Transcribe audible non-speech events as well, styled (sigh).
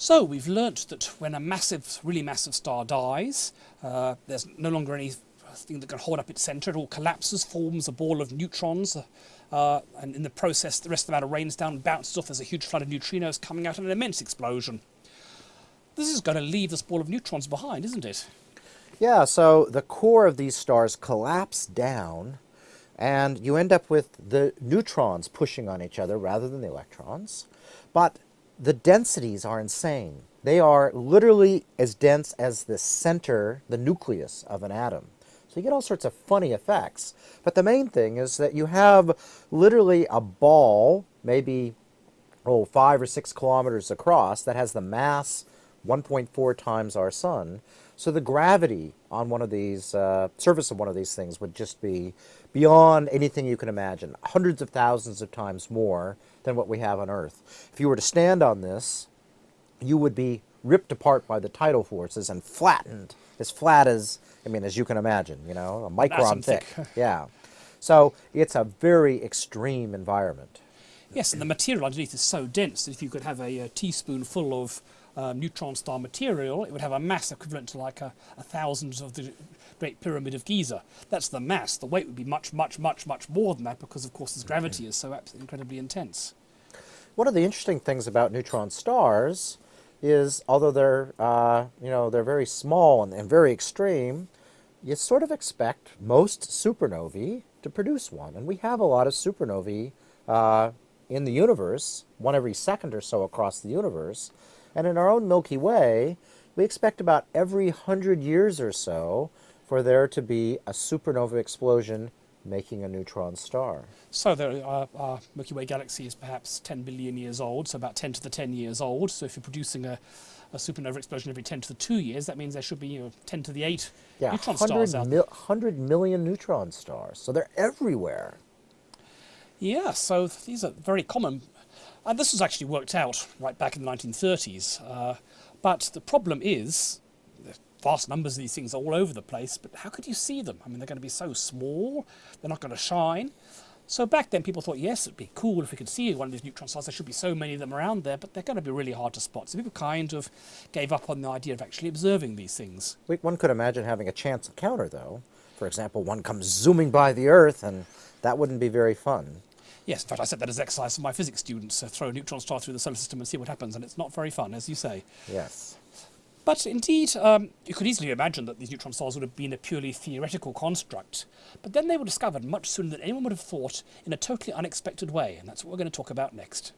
So we've learnt that when a massive, really massive star dies, uh, there's no longer any thing that can hold up its centre. It all collapses, forms a ball of neutrons, uh, and in the process, the rest of the matter rains down bounces off. There's a huge flood of neutrinos coming out in an immense explosion. This is going to leave this ball of neutrons behind, isn't it? Yeah, so the core of these stars collapse down, and you end up with the neutrons pushing on each other rather than the electrons. But the densities are insane. They are literally as dense as the center, the nucleus of an atom. So you get all sorts of funny effects. But the main thing is that you have literally a ball, maybe oh, five or six kilometers across, that has the mass 1.4 times our sun. So the gravity on one of these, uh, surface of one of these things would just be beyond anything you can imagine, hundreds of thousands of times more than what we have on Earth. If you were to stand on this, you would be ripped apart by the tidal forces and flattened, as flat as, I mean, as you can imagine, you know, a micron thick. thick. (laughs) yeah. So it's a very extreme environment. Yes, and the material underneath is so dense that if you could have a, a teaspoonful of uh, neutron star material, it would have a mass equivalent to like a, a thousand of the Great Pyramid of Giza. That's the mass. The weight would be much, much, much, much more than that because, of course, its gravity is so incredibly intense. One of the interesting things about neutron stars is, although they're, uh, you know, they're very small and, and very extreme, you sort of expect most supernovae to produce one. And we have a lot of supernovae uh, in the universe, one every second or so across the universe. And in our own Milky Way, we expect about every hundred years or so for there to be a supernova explosion making a neutron star. So the, uh, our Milky Way galaxy is perhaps 10 billion years old, so about 10 to the 10 years old. So if you're producing a, a supernova explosion every 10 to the 2 years, that means there should be you know, 10 to the 8 yeah, neutron stars out there. 100 million neutron stars. So they're everywhere. Yeah, so these are very common. And this was actually worked out right back in the 1930s. Uh, but the problem is vast numbers of these things are all over the place, but how could you see them? I mean, they're going to be so small, they're not going to shine. So back then people thought, yes, it'd be cool if we could see one of these neutron stars. There should be so many of them around there, but they're going to be really hard to spot. So people kind of gave up on the idea of actually observing these things. One could imagine having a chance encounter, though. For example, one comes zooming by the Earth, and that wouldn't be very fun. Yes, in fact, I set that as exercise for my physics students, uh, throw a neutron star through the solar system and see what happens, and it's not very fun, as you say. Yes. But indeed, um, you could easily imagine that these neutron stars would have been a purely theoretical construct. But then they were discovered much sooner than anyone would have thought in a totally unexpected way, and that's what we're going to talk about next.